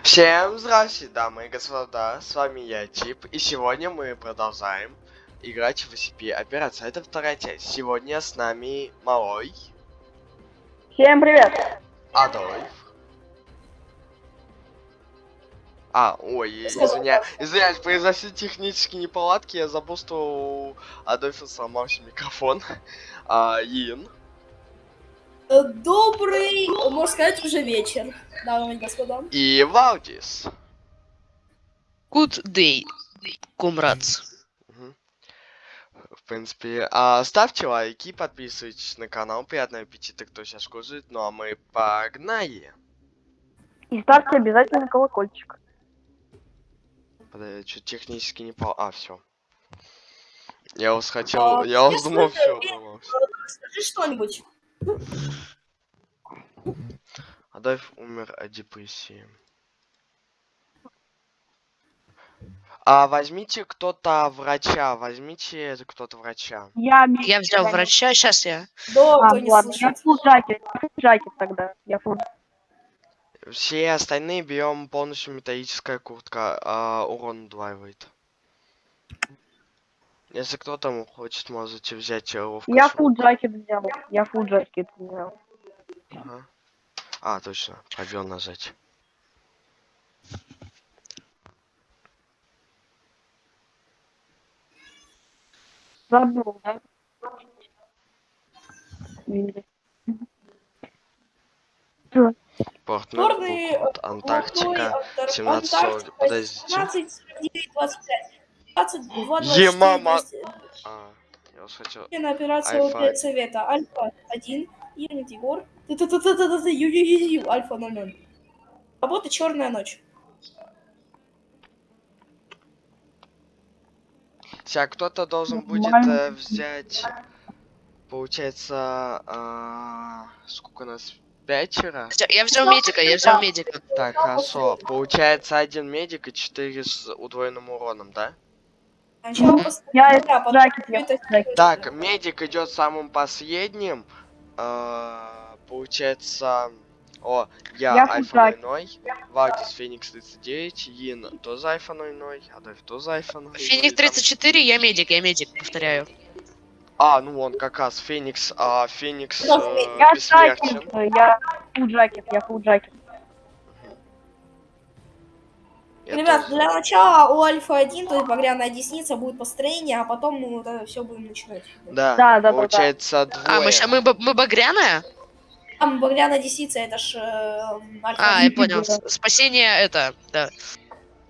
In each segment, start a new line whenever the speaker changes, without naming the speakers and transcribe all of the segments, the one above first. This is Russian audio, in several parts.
Всем здравствуйте, дамы и господа, с вами я, Тип, и сегодня мы продолжаем играть в SCP Операция. Это вторая часть. Сегодня с нами Малой,
Всем привет!
Адольф. А, ой, извиня, извиняюсь, произошли технические неполадки, я забыл, что у Адольфа сломался микрофон. А, Ин.
Э, Добрый, можно сказать, уже вечер, дамы и господа.
И Валдис.
Good day, comrades.
В принципе, а, ставьте лайки, подписывайтесь на канал, приятного аппетита, кто сейчас кушает, ну а мы погнали.
И ставьте обязательно колокольчик.
Подожди, что технически не пол... А, все. Я вас хотел,
А,
я вас думал, все
Скажи что-нибудь.
Адольф умер от депрессии. А возьмите кто-то врача, возьмите кто-то врача.
Я,
Я взял врача, сейчас я.
Да,
А,
не
ладно, я фул джакет тогда. Я фул.
Все остальные берем полностью металлическая куртка, а урон удваивает. Если кто там хочет, можете взять э, ловкость.
Я фул джакет взял. Я фул джакет взял.
Ага. А, точно, пробел нажать.
Забыл, да?
Порт
Черный,
Норбук, Антарктика. 17.40. Подождите.
15, 25. 22,
Е-мама. А, я вас хотел...
на операцию совета. Альфа 1, Ирнит Егор. Альфа 00. Работа черная ночь.
Сейчас кто-то должен будет э, взять... Получается... а, сколько у нас? Пятеро?
Всё, Я взял медика, я взял медика.
Так, хорошо. Получается один медик и четыре с удвоенным уроном, да?
Сначала
Я
потом это-.
Так, медик идет самым последним. А, получается... О, я,
Я
Альфа
фудак.
00, Вальдис Феникс 39, Йин тоже Альфа 00, Адольф тоже Альфа 00.
Феник
там-
34, я медик, я медик, повторяю.
А, ну он как раз Феникс, а Феникс э,
Я
бессмертен.
джакет, я фул джакет, я фул джакет.
Я
Ребят,
тоже.
для начала у Альфа 1, то есть багряная десница, будет построение, а потом мы вот это все будем начинать.
Да,
Да, да, да, да.
получается двое.
А, мы, мы, мы багряная?
Там багряная десница, это ж э, Альфа
А,
1.
я понял. С- Спасение это, да.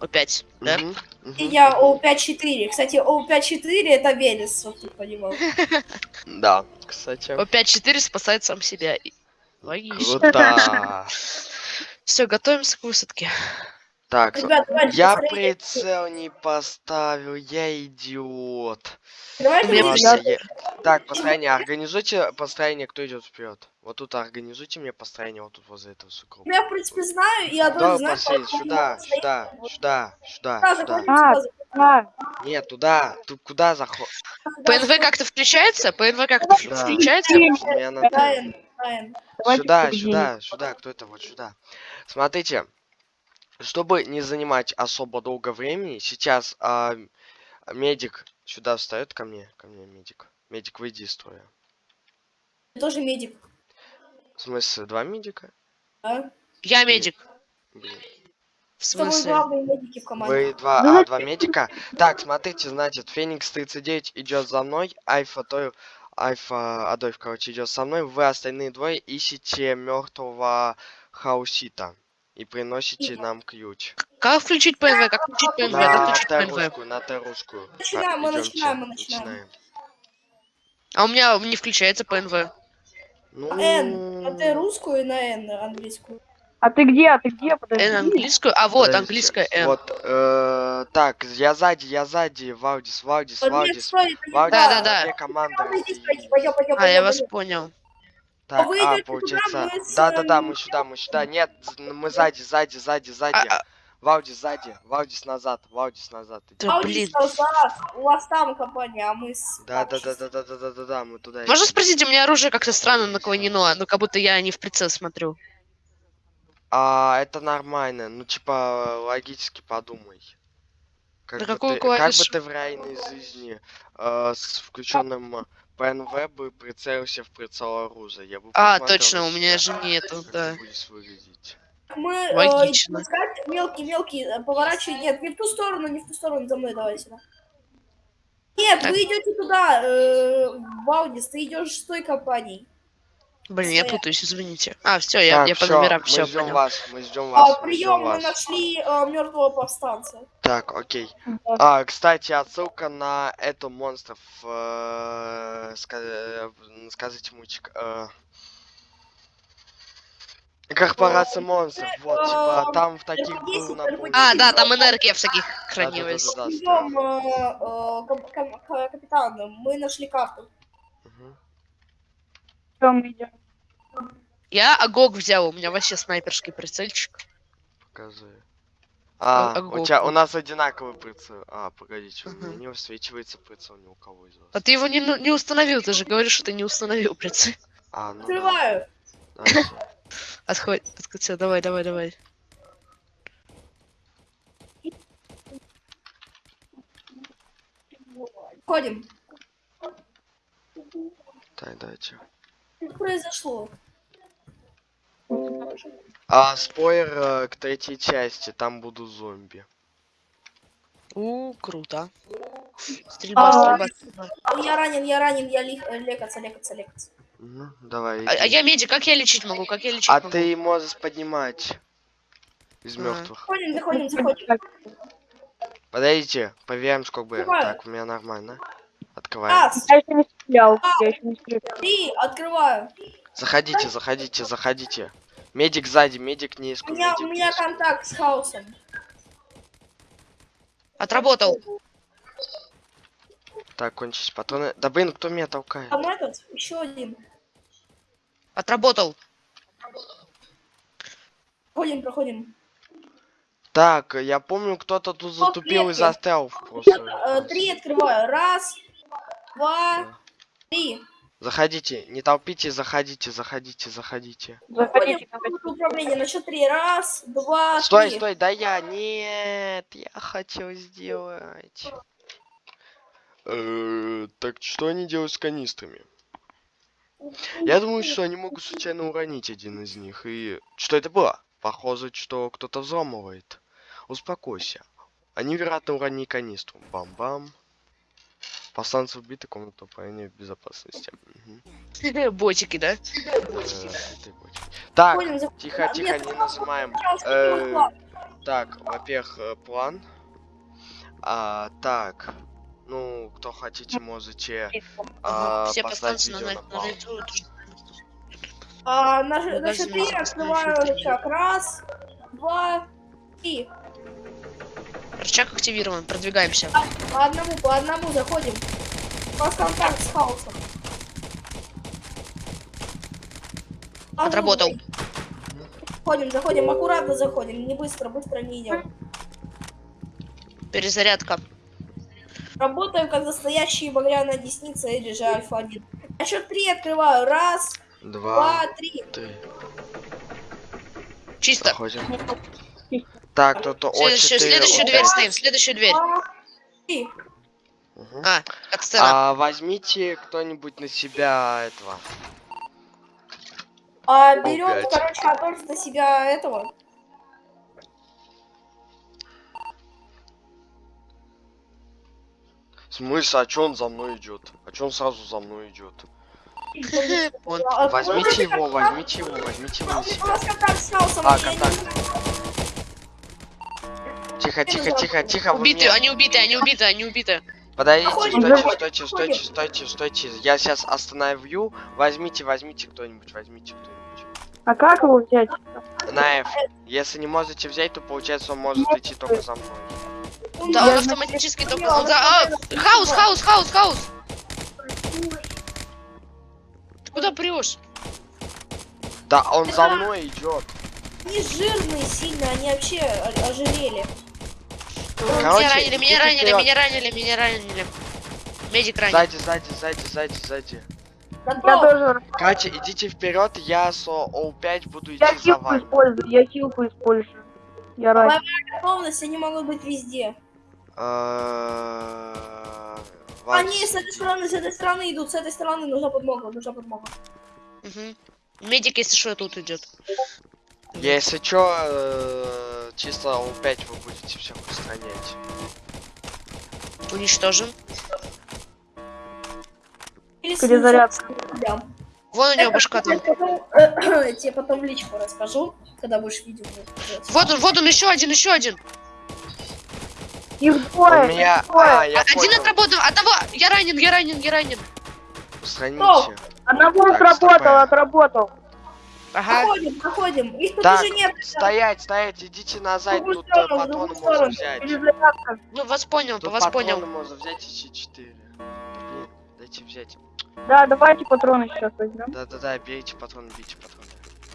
Опять, да?
Мгм, мгм.
И я О5-4. Кстати, О5-4 это Велес, вот ты понимал.
Да, кстати.
О5-4 спасает сам себя. И- Логично.
Круто.
Все, готовимся к высадке.
Так,
Ребят, давайте
я
построение.
прицел не поставил, я идиот. Я- Так, построение, организуйте построение, кто идет вперед. Вот тут организуйте мне построение, вот тут возле этого сугроба.
Я, в принципе, знаю, и одно
Да,
знаю,
посеять, сюда,
я
сюда, сюда, сюда,
Да,
сюда.
А. Да,
Нет, туда, тут куда заход?
ПНВ как-то включается? ПНВ как-то
Да.
включается?
Давайте
Сюда, сюда, сюда, кто это вот сюда. Смотрите, чтобы не занимать особо долго времени, сейчас а, медик сюда встает ко мне, ко мне медик. Медик, выйди из строя.
Ты тоже медик,
В смысле, два медика?
да?
Я медик.
Блин.
В смысле?
главные медики в команде.
Вы два, а, два медика? Так, смотрите, значит, Феникс 39 идет за мной, Альфа то Альфа Адольф, короче, идет со мной. Вы остальные двое ищете мертвого хаусита и приносите нам ключ.
Как включить ПНВ? Как включить ПНВ? Как
На
включить ПНВ?
На Т-русскую.
Начинаем, мы начинаем, мы начинаем.
А у меня не включается ПНВ.
Ну,
Н. На Т русскую и на Н английскую.
А ты где? А ты где? Подожди.
Н английскую? А вот,
подождите.
английская Н.
Вот, э, так, я сзади, я сзади, Валдис.
стой, пойдем,
Валдис,
Да, да, да. А, я вас понял.
Так,
вы
а, получается... Да-да-да, мы сюда, мы сюда. Нет, мы сзади, сзади, сзади, сзади.
А, а,
Валдис сзади, Валдис назад, Валдис назад. иди.
Да, блин.
у вас там компания, а мы с...
Да-да-да-да-да-да-да-да, мы туда
Можно
идем.
спросить, у меня оружие как-то странно наклонено, ну как будто я не в прицел смотрю.
А, это нормально. Ну, типа, логически подумай. Как,
На
бы,
какую
ты, как бы ты в реальной жизни э, с включенным э, ПНВ бы прицелился в прицел оружия? Я бы
А, точно, у меня же нету, да.
Мы э,
Логично.
идем искать. мелкий, мелкий, э, поворачивай. Нет, не в ту сторону, не в ту сторону, за мной давай сюда. Нет, вы идете туда, э, в Аудис, ты идешь с той компанией.
Блин, я путаюсь, извините. А, все, я,
так,
я по номерам
мы
все
ждем
понял.
вас, мы ждем
А,
вас, мы
прием, мы
вас.
нашли мертвого повстанца.
Так, окей.
Да.
А, кстати, отсылка на эту монстров. э, ска- э, Скажите мультик. э, Корпорация монстров, вот, типа, там в таких был набор.
А, да, там энергия всяких хранилась.
э, э, кап- кап- ка- капитан, мы нашли карту.
Мгм.
Всё, мы идем.
Я Агог взял, у меня вообще снайперский прицельчик.
Покажи. А,
а
у, тебя, у нас одинаковый прицел. А, погодите, у меня не высвечивается прицел ни у кого из вас.
А ты его не, ну- не установил, ты же говоришь, что ты не установил прицел.
А, ну да.
Открываю.
Да, всё.
Отходь, всё, давай, давай, давай.
Ходим.
Так, дайте.
Что произошло?
А, спойлер э, к третьей части, там будут зомби.
У, круто. Стрельба,
А,
стрельба, стрельба.
Я ранен, я ранен, я э, лекаться, лекаться, лекаться.
Мгм, давай.
А, а я медик, как я лечить могу? Как я лечить
А
могу?
ты можешь поднимать из
А.
мертвых.
Заходим, заходим, заходим.
Так,
Подождите, проверим, сколько бы. Так, у меня нормально. Открываем.
Раз,
Я еще не стрелял. Я еще не стрелял.
три, открываю.
Заходите, заходите, заходите. Медик сзади, медик не
У
иску,
меня, у меня контакт с хаосом.
Отработал.
Так, кончились патроны. Да блин, кто меня толкает?
Там этот, еще один.
Отработал.
Проходим, проходим.
Так, я помню, кто-то тут затупил и застрял
Э. Три открываю. Раз, два, три.
Заходите, не толпите, заходите, заходите, заходите.
Заходите,
управление на счет три. Раз, два,
Стой,
три.
стой, да я, нет, я хотел сделать. Э, Так что они делают с канистрами? Я думаю, что они могут случайно уронить один из них. И что это было? Похоже, что кто-то взламывает. Успокойся. Они, вероятно, уронили канистру. Бам-бам. Повстанцы убиты, комната управления в безопасности. Мгм.
Ботики, да?
Э. Так, тихо, тихо, не нажимаем. Э. Так, во-первых, э, план. А, так. Ну, кто хотите, можете а,
Все
поставить видео
на,
на паузу.
А, на, на счет открываю рычаг. Раз, два, три.
Рычаг активирован, продвигаемся.
По одному, по одному заходим. У вас контакт с хаосом.
Отработал.
Заходим, заходим, аккуратно заходим, не быстро, быстро не идем.
Перезарядка.
Работаем как настоящие багряная десница или же альфа-1. На счет три открываю. Раз,
Два,
два, три.
три.
Чисто.
Проходим. Так, кто-то о
Следующую,
4,
следующую
о
дверь
5.
стоим, следующую дверь.
Мгм.
А, сцена.
А возьмите кто-нибудь на себя этого.
А, берем, короче, Адольф на себя этого.
Смысл, а чё он за мной идет? А чё он сразу за мной идет?
Вон.
А,
Возьмите его, возьмите его, возьмите его на себя. А, контакт. Тихо, тихо, тихо, тихо. вы
Убиты,
меня-
они убиты, они убиты, они убиты.
Подождите, стойте, стойте, стойте, стойте, стойте. Я сейчас остановлю. Возьмите, возьмите кто-нибудь, возьмите кто-нибудь.
А как его взять?
На F. Если не можете взять, то получается он может идти только за мной.
Да, он автоматически только... он за- а, хаос, хаос, хаос, хаос! Ты куда прешь?
Да, он за мной идет.
Они жирные сильно, они вообще ожирели.
Короче,
меня ранили, меня ранили,
вперед.
меня ранили, меня ранили. Медик ранен.
Сзади, сзади, сзади, сзади, сзади.
Тоже.
Катя, идите вперед, я с О5 буду идти
Я
за
хилку
вами.
использую. Я хилку использую. Я рад.
Готовность, они могут быть везде.
Э,
Они с этой стороны, с этой стороны идут, с этой стороны нужна подмога, нужна подмога.
Медик, если что, тут идет.
Если чё, э, чисто О5 вы будете всех устранять.
Уничтожен.
Или
Перезарядка.
Да.
Вон у него башка там.
Тебе потом в личку расскажу, когда будешь видео.
Вот он, вот он, еще один, еще один.
Их
У меня... А, я
один
понял.
отработал, одного. Я ранен, я ранен, я ранен.
Устраните.
Одного
Так,
отработал, отработал.
Ага.
Заходим, заходим. Их тут
Так,
уже нет.
стоять, стоять, идите назад, тут
сторону,
можно
сторону.
взять.
Ну, вас понял,
Тут
вас
патроны
понял.
можно взять еще 4. Блин, дайте взять.
Да, давайте патроны сейчас возьмем.
Да-да-да, берите патроны, бейте патроны.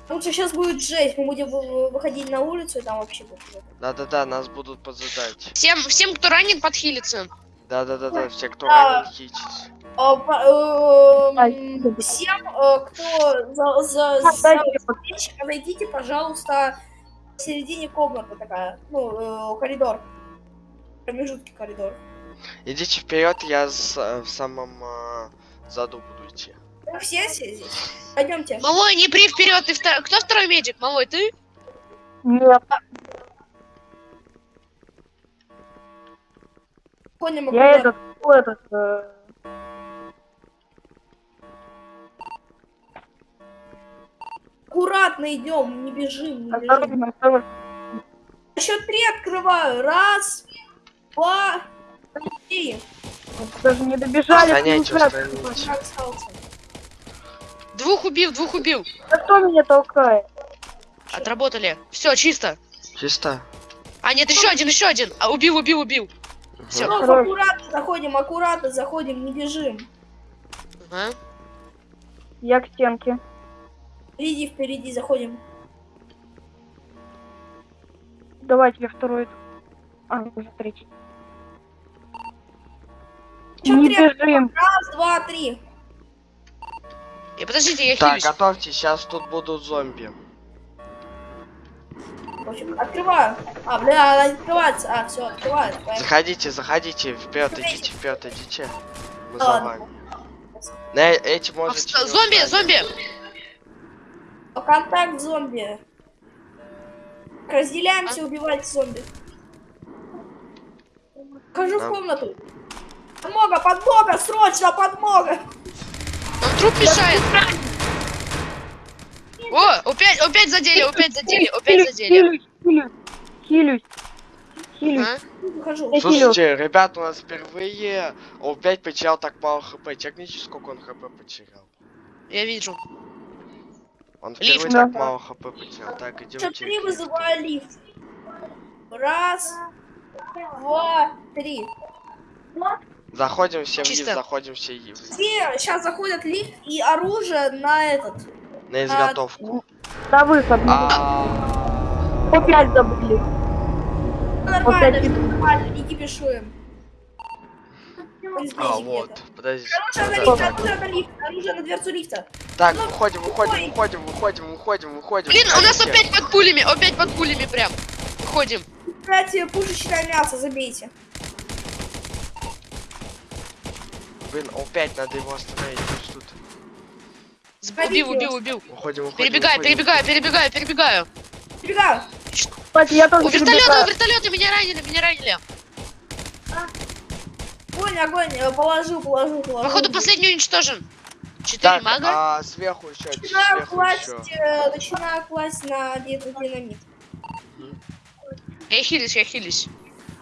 Лучше сейчас будет жесть. Мы будем вы- выходить на улицу, и там вообще будет.
Да-да-да, нас будут поджидать.
Всем, всем, кто ранен, подхилится.
Да-да-да-да, все, кто
Да.
ранен, хитесь.
Спасибо.
Всем, э, кто за, за,
А,
за подписчика, зайдите, пожалуйста, в середине комнаты такая, ну, э, коридор. Промежутки коридор.
Идите вперед, я с- э, в самом э, заду буду идти.
Ну, все, все здесь. Пойдемте.
Малой, не при вперед, ты втор- Кто второй медик? Малой, ты?
Нет,
Ходим
я этот, этот, э,
Аккуратно идем, не бежим, не бежим. Счет три открываю. Раз, два, три.
Даже не добежали.
Остался?
Двух убил, двух убил.
Да кто меня толкает?
Отработали. Все, чисто.
Чисто.
А, нет, еще один, еще один. А, убил, убил, убил.
Ну,
Хорош.
аккуратно заходим, аккуратно заходим, не бежим.
Ага.
Я к стенке.
Впереди, впереди заходим.
Давайте я второй. А, уже третий.
Счет
Не
три.
бежим.
Раз, два, три.
И подождите, я
Так,
хилюсь.
готовьтесь, сейчас тут будут зомби.
В общем, открываю. А, бля, она открывается. А, все, открываю. Поехали.
Заходите, заходите, вперед, идите, вперед, идите. Мы за вами. На э- эти можете.
Зомби, зомби.
Контакт зомби. Разделяемся, убивать зомби. Хожу в
Нам-
комнату. Подмога, подмога, срочно подмога.
Нам труп мешает. О, опять, опять задели, опять задели, опять задели.
Хилюсь, хилюсь, хилюсь.
Слушайте, ребят, у нас впервые опять потерял так мало хп. Чекните, сколько он хп потерял.
Я вижу.
Он
Лифт.
впервые так
Да.
мало хп потерял. Так, идемте.
три вызываю лифт. Раз, два, три.
Заходим все вниз,
Чисто.
заходим все и-
Все сейчас заходят лифт и оружие на этот.
на изготовку.
На выход.
А,
Опять забыли.
Нормально, нормально, не кипишуем.
А, вот, подожди.
Оружие на лифт, оружие на лифт, оружие на дверцу лифта.
Так,
Ну,
выходим, выходим,
ой.
выходим, выходим, выходим, выходим.
Блин, у нас опять под пулями, опять под пулями прям. Ходим.
Кстати, пушечное мясо, забейте.
Блин, опять надо его остановить. пусть тут.
Убил, убил, убил.
Выходим, выходим.
Перебегаю,
выходим.
перебегаю, перебегаю, перебегаю.
Перебегаю.
Кстати, я тоже
У вертолета, у вертолета, меня ранили, меня ранили.
Огонь, огонь, э, положу, положу, положу.
Походу последний уничтожен. Четыре
Так,
мага.
а сверху еще,
Начинаю
сверху
класть,
еще.
э, начинаю класть на динамит.
Я хилюсь, я хилюсь.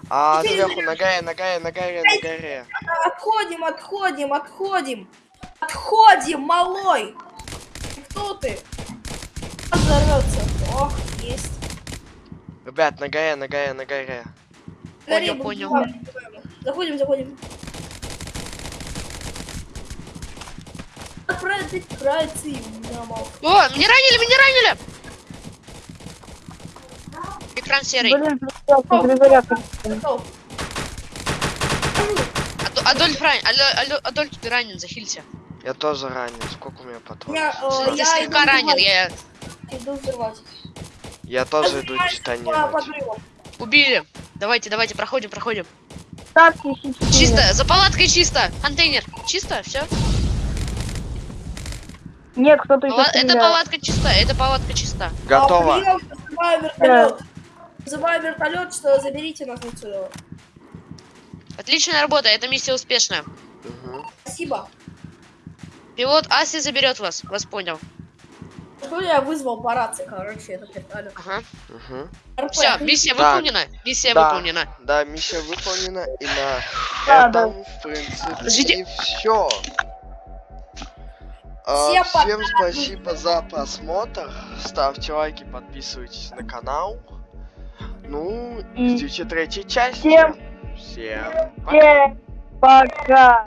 А
Теперь
сверху на горе, на горе, на горе, на горе.
Отходим, отходим, отходим. Отходим, малой. Кто ты? Взорвется. Ох, есть.
Ребят, на горе, на горе, на горе.
Понял, понял.
Заходим, заходим. Отправить, отправиться и нормал.
О, меня ранили, меня ранили. Экран серый.
Блин.
Ад- Адольф ранен. Адо- Адо- Адольф, ты ранен, захилься.
Я тоже ранен. Сколько у меня патронов?
Я, э, я
слегка
иду
ранен, я...
Иду взрывать.
Я тоже иду
подрывам.
Убили. Давайте, давайте, проходим, проходим.
Так.
Чисто, за палаткой чисто. Контейнер. Чисто, все.
Нет, кто-то еще
Это
стреляет.
палатка чиста, это палатка чиста.
Готово.
А, вертолет. Вызываю вертолет, что заберите нас отсюда.
Отличная работа, эта миссия успешная.
Спасибо.
Пилот Аси заберет вас, вас понял.
Что я вызвал по рации, короче, этот вертолет.
Ага. Все, миссия
Так.
выполнена. Миссия
Да.
выполнена.
Да, миссия выполнена, и на
Да,
этом, в принципе,
Подождите.
все.
Все
всем
пока.
спасибо за просмотр. Ставьте лайки, подписывайтесь на канал. Ну, ждите третьей части.
всем-
Всем пока.
Всем пока.